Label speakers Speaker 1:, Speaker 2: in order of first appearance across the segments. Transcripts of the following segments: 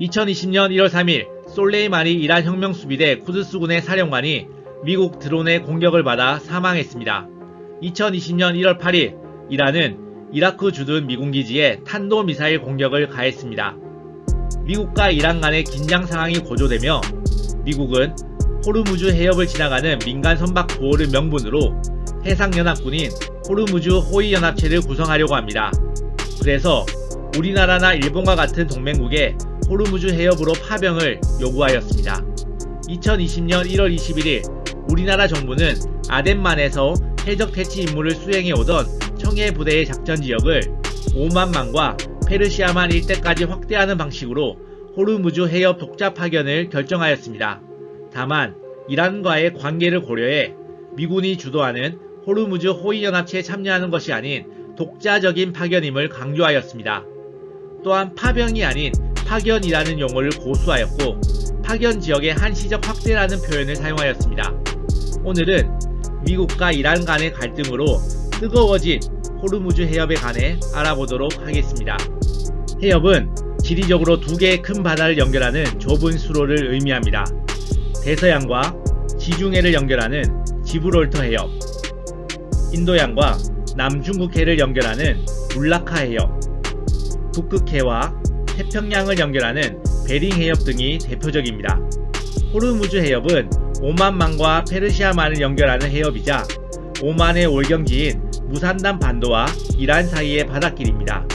Speaker 1: 2020년 1월 3일 솔레이마니 이란 혁명수비대 쿠드스군의 사령관이 미국 드론의 공격을 받아 사망했습니다. 2020년 1월 8일 이란은 이라크 주둔 미군 기지에 탄도미사일 공격을 가했습니다. 미국과 이란 간의 긴장 상황이 고조되며 미국은 호르무즈 해협을 지나가는 민간 선박 보호를 명분으로 해상연합군인 호르무즈 호위연합체를 구성하려고 합니다. 그래서 우리나라나 일본과 같은 동맹국에 호르무즈 해협으로 파병을 요구하였습니다. 2020년 1월 21일 우리나라 정부는 아덴만에서 해적 퇴치 임무를 수행해 오던 청해 부대의 작전 지역을 오만만과 페르시아만 일대까지 확대하는 방식으로 호르무즈 해협 독자 파견을 결정하였습니다. 다만 이란과의 관계를 고려해 미군이 주도하는 호르무즈 호위연합체에 참여하는 것이 아닌 독자적인 파견임을 강조하였습니다. 또한 파병이 아닌 파견이라는 용어를 고수하였고 파견 지역의 한시적 확대라는 표현을 사용하였습니다. 오늘은 미국과 이란 간의 갈등으로 뜨거워진 호르무즈 해협에 관해 알아보도록 하겠습니다. 해협은 지리적으로 두 개의 큰 바다를 연결하는 좁은 수로를 의미합니다. 대서양과 지중해를 연결하는 지브롤터 해협, 인도양과 남중국해를 연결하는 울라카 해협, 북극해와 태평양을 연결하는 베링 해협 등이 대표적입니다. 호르무즈 해협은 오만만과 페르시아만을 연결하는 해협이자 오만의 월경지인 무산단 반도와 이란 사이의 바닷길입니다.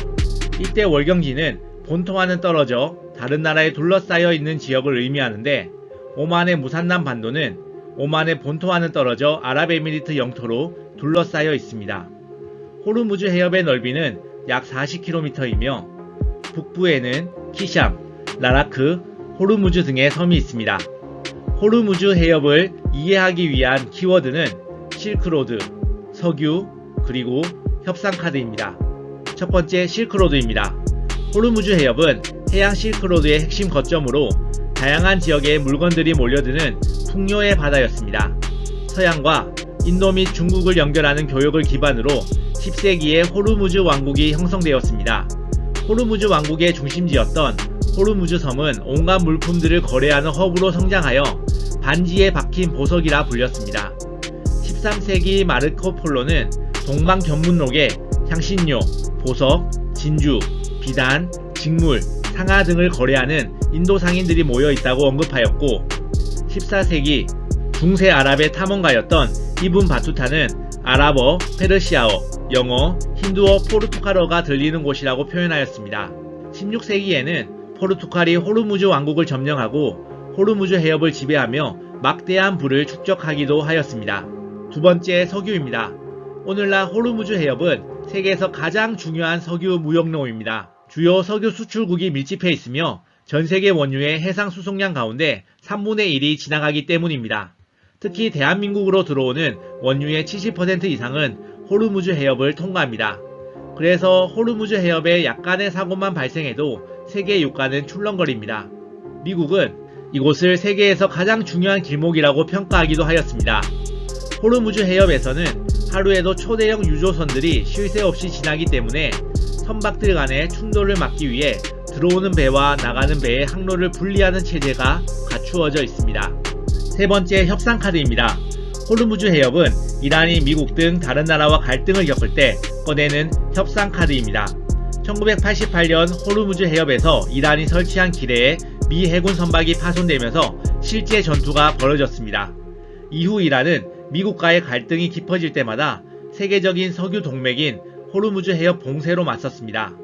Speaker 1: 이때 월경지는 본토와는 떨어져 다른 나라에 둘러싸여 있는 지역을 의미하는데 오만의 무산담 반도는 오만의 본토와는 떨어져 아랍에미리트 영토로 둘러싸여 있습니다. 호르무즈 해협의 넓이는 약 40km이며 북부에는 키샴, 라라크, 호르무즈 등의 섬이 있습니다. 호르무즈 해협을 이해하기 위한 키워드는 실크로드, 석유, 그리고 협상카드입니다. 첫 번째 실크로드입니다. 호르무즈 해협은 해양 실크로드의 핵심 거점으로 다양한 지역의 물건들이 몰려드는 풍요의 바다였습니다. 서양과 인도 및 중국을 연결하는 교역을 기반으로 10세기에 호르무즈 왕국이 형성되었습니다. 호르무즈 왕국의 중심지였던 호르무즈 섬은 온갖 물품들을 거래하는 허브로 성장하여 반지에 박힌 보석이라 불렸습니다. 13세기 마르코 폴로는 동방 견문록에 향신료, 보석, 진주, 비단, 직물, 상아 등을 거래하는 인도 상인들이 모여 있다고 언급하였고 14세기 중세 아랍의 탐험가였던 이븐 바투타는 아랍어, 페르시아어, 영어, 힌두어, 포르투갈어가 들리는 곳이라고 표현하였습니다. 16세기에는 포르투갈이 호르무즈 왕국을 점령하고 호르무즈 해협을 지배하며 막대한 부를 축적하기도 하였습니다. 두 번째 석유입니다. 오늘날 호르무즈 해협은 세계에서 가장 중요한 석유 무역로입니다. 주요 석유 수출국이 밀집해 있으며 전세계 원유의 해상 수송량 가운데 3분의 1이 지나가기 때문입니다. 특히 대한민국으로 들어오는 원유의 70% 이상은 호르무즈 해협을 통과합니다. 그래서 호르무즈 해협에 약간의 사고만 발생해도 세계 유가는 출렁거립니다. 미국은 이곳을 세계에서 가장 중요한 길목이라고 평가하기도 하였습니다. 호르무즈 해협에서는 하루에도 초대형 유조선들이 쉴 새 없이 지나기 때문에 선박들 간의 충돌을 막기 위해 들어오는 배와 나가는 배의 항로를 분리하는 체제가 갖추어져 있습니다. 세 번째 협상 카드입니다. 호르무즈 해협은 이란이 미국 등 다른 나라와 갈등을 겪을 때 꺼내는 협상 카드입니다. 1988년 호르무즈 해협에서 이란이 설치한 기뢰에 미 해군 선박이 파손되면서 실제 전투가 벌어졌습니다. 이후 이란은 미국과의 갈등이 깊어질 때마다 세계적인 석유 동맥인 호르무즈 해협 봉쇄로 맞섰습니다.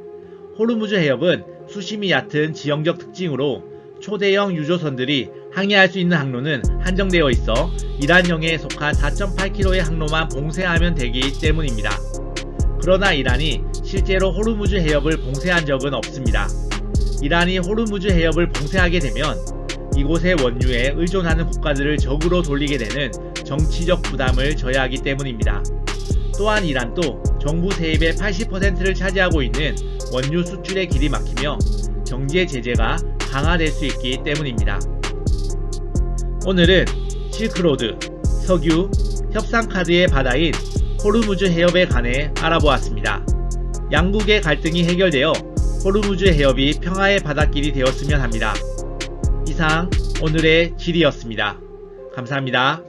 Speaker 1: 호르무즈 해협은 수심이 얕은 지형적 특징으로 초대형 유조선들이 항해할 수 있는 항로는 한정되어 있어 이란령에 속한 4.8km의 항로만 봉쇄하면 되기 때문입니다. 그러나 이란이 실제로 호르무즈 해협을 봉쇄한 적은 없습니다. 이란이 호르무즈 해협을 봉쇄하게 되면 이곳의 원유에 의존하는 국가들을 적으로 돌리게 되는 정치적 부담을 져야 하기 때문입니다. 또한 이란도 정부 세입의 80%를 차지하고 있는 원유 수출의 길이 막히며 경제 제재가 강화될 수 있기 때문입니다. 오늘은 실크로드, 석유, 협상카드의 바다인 호르무즈 해협에 관해 알아보았습니다. 양국의 갈등이 해결되어 호르무즈 해협이 평화의 바닷길이 되었으면 합니다. 이상 오늘의 지리였습니다. 감사합니다.